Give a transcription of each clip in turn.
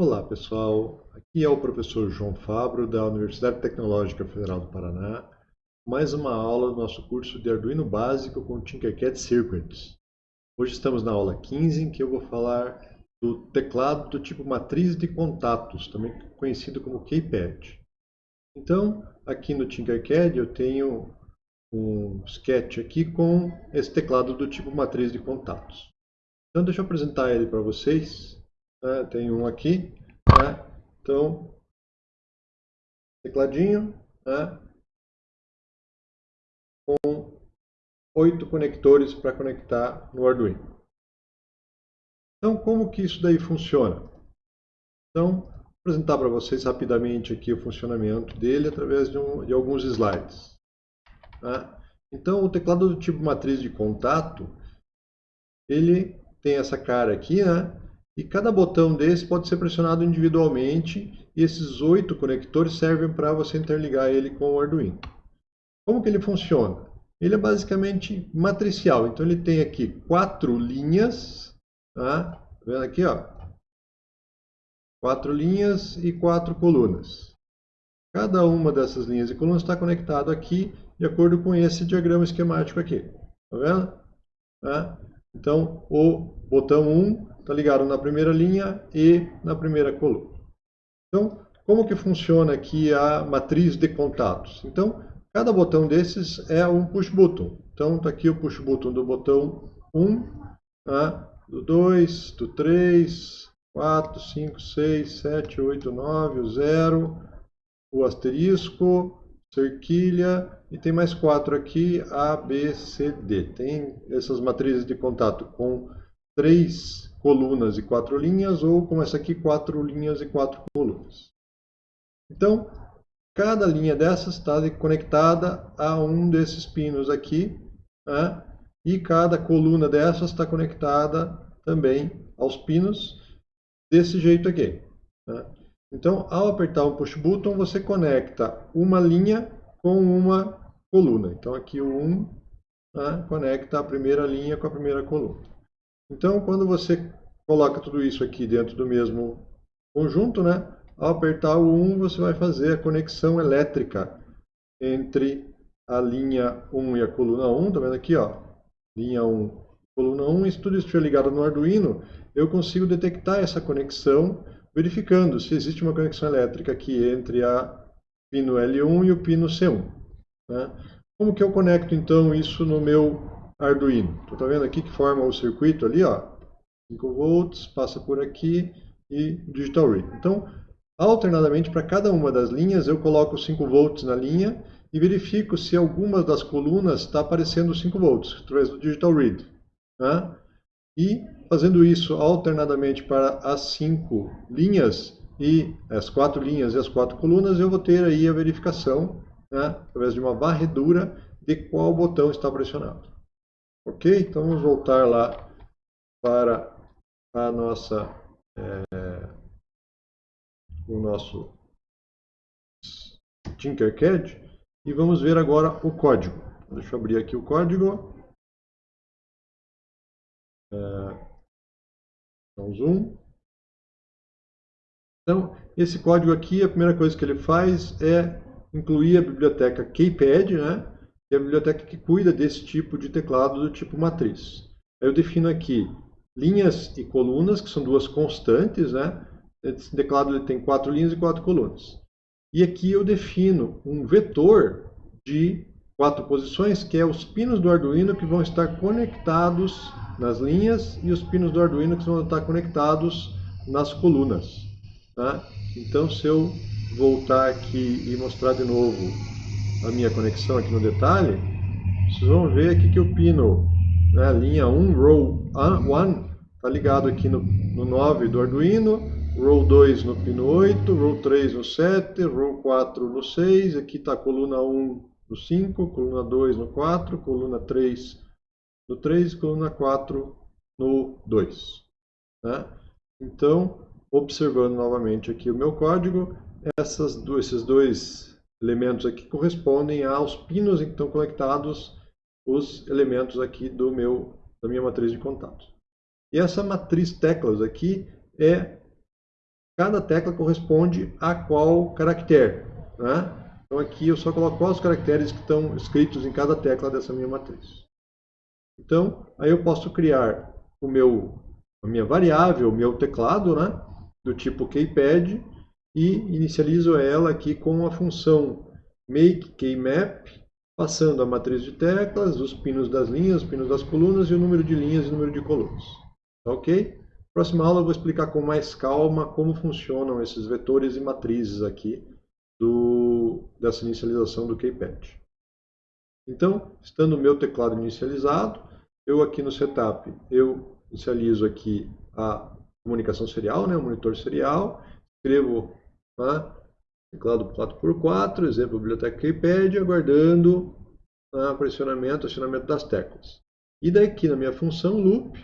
Olá pessoal, aqui é o professor João Fabro da Universidade Tecnológica Federal do Paraná, mais uma aula do nosso curso de Arduino Básico com Tinkercad Circuits. Hoje estamos na aula 15 em que eu vou falar do teclado do tipo matriz de contatos, também conhecido como keypad. Então, aqui no Tinkercad eu tenho um sketch aqui com esse teclado do tipo matriz de contatos. Então deixa eu apresentar ele para vocês. Né? Tem um aqui. Né? Então, tecladinho né? com oito conectores para conectar no Arduino. Então, como que isso daí funciona? Então, vou apresentar para vocês rapidamente aqui o funcionamento dele através de, um, de alguns slides. Tá? Então, o teclado do tipo matriz de contato, ele tem essa cara aqui, né? E cada botão desse pode ser pressionado individualmente e esses oito conectores servem para você interligar ele com o Arduino. Como que ele funciona? Ele é basicamente matricial, então ele tem aqui quatro linhas, tá? vendo aqui, ó? Quatro linhas e quatro colunas. Cada uma dessas linhas e colunas está conectado aqui de acordo com esse diagrama esquemático aqui. Tá vendo? Tá? Então, o botão 1 está ligado na primeira linha e na primeira coluna. Então, como que funciona aqui a matriz de contatos? Então, cada botão desses é um push button. Então, está aqui o push button do botão 1, tá? do 2, do 3, 4, 5, 6, 7, 8, 9, o 0, o asterisco, cerquilha, e tem mais quatro aqui, A, B, C, D. Tem essas matrizes de contato com três colunas e quatro linhas, ou como essa aqui, quatro linhas e quatro colunas. Então, cada linha dessas está conectada a um desses pinos aqui, né? e cada coluna dessas está conectada também aos pinos desse jeito aqui. Né? Então, ao apertar o push button, você conecta uma linha com uma coluna. Então, aqui o 1 né, conecta a primeira linha com a primeira coluna. Então, quando você coloca tudo isso aqui dentro do mesmo conjunto, né, ao apertar o 1, você vai fazer a conexão elétrica entre a linha 1 e a coluna 1. Está vendo aqui? Ó, linha 1, coluna 1. E se tudo estiver ligado no Arduino, eu consigo detectar essa conexão verificando se existe uma conexão elétrica aqui entre a pino L1 e o pino C1. Né? Como que eu conecto então isso no meu Arduino? Estou tá vendo aqui que forma o circuito ali, ó, 5 volts, passa por aqui e digital read. Então, alternadamente para cada uma das linhas eu coloco 5 volts na linha e verifico se alguma das colunas está aparecendo 5 volts através do digital read. Né? E fazendo isso alternadamente para as cinco linhas e as quatro linhas e as quatro colunas, eu vou ter aí a verificação, né, através de uma varredura, de qual botão está pressionado. Ok? Então vamos voltar lá para a nossa, é, o nosso Tinkercad e vamos ver agora o código. Deixa eu abrir aqui o código. É, então, zoom. Então, esse código aqui, a primeira coisa que ele faz é incluir a biblioteca Keypad, né? É a biblioteca que cuida desse tipo de teclado do tipo matriz. Eu defino aqui linhas e colunas, que são duas constantes. Né? Esse teclado ele tem quatro linhas e quatro colunas. E aqui eu defino um vetor de quatro posições, que é os pinos do Arduino que vão estar conectados nas linhas e os pinos do Arduino que vão estar conectados nas colunas. Tá? Então, se eu voltar aqui e mostrar de novo a minha conexão aqui no detalhe, vocês vão ver aqui que o pino, né, linha 1, row 1, está ligado aqui no, no 9 do Arduino, row 2 no pino 8, row 3 no 7, row 4 no 6, aqui está a coluna 1 no 5, coluna 2 no 4, coluna 3 no 3 e coluna 4 no 2. Né? Então, observando novamente aqui o meu código, essas, esses dois elementos aqui correspondem aos pinos em que estão conectados os elementos aqui do meu, da minha matriz de contatos. E essa matriz teclas aqui é cada tecla corresponde a qual caractere. Né? Então aqui eu só coloco quais os caracteres que estão escritos em cada tecla dessa minha matriz. Então, aí eu posso criar o meu, a minha variável, o meu teclado, né? do tipo keypad, e inicializo ela aqui com a função makeKeymap, passando a matriz de teclas, os pinos das linhas, os pinos das colunas e o número de linhas e o número de colunas. Tá ok? Próxima aula eu vou explicar com mais calma como funcionam esses vetores e matrizes aqui do, dessa inicialização do keypad. Então, estando o meu teclado inicializado, eu aqui no setup, eu inicializo aqui a comunicação serial, né, o monitor serial, escrevo né, teclado 4x4, exemplo, biblioteca keypad, aguardando né, pressionamento, acionamento das teclas. E daqui na minha função loop,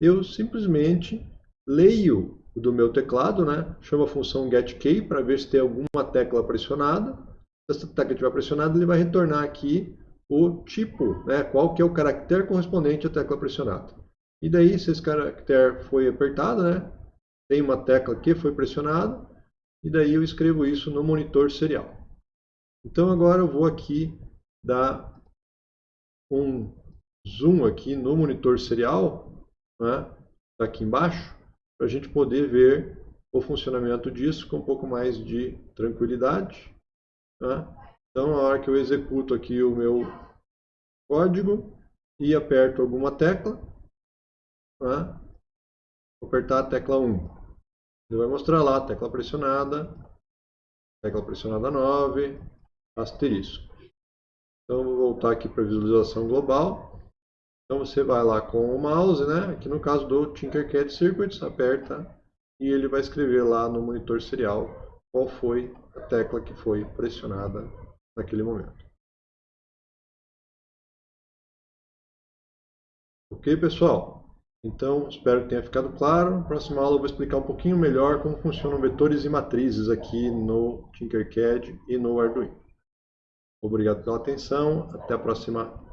eu simplesmente leio do meu teclado, né? chamo a função getKey para ver se tem alguma tecla pressionada. Se essa tecla estiver pressionada, ele vai retornar aqui o tipo, né? qual que é o caractere correspondente à tecla pressionada. E daí, se esse caractere foi apertado, né? tem uma tecla que foi pressionada, e daí eu escrevo isso no monitor serial. Então agora eu vou aqui dar um zoom aqui no monitor serial né, tá aqui embaixo, para a gente poder ver o funcionamento disso com um pouco mais de tranquilidade. Né? Então, na hora que eu executo aqui o meu código e aperto alguma tecla, né? vou apertar a tecla 1. Ele vai mostrar lá, tecla pressionada, tecla pressionada 9, asterisco. Então, vou voltar aqui para visualização global. Então você vai lá com o mouse, né? Aqui no caso do Tinkercad Circuits, aperta e ele vai escrever lá no monitor serial qual foi a tecla que foi pressionada naquele momento. Ok, pessoal? Então, espero que tenha ficado claro. Na próxima aula eu vou explicar um pouquinho melhor como funcionam vetores e matrizes aqui no Tinkercad e no Arduino. Obrigado pela atenção. Até a próxima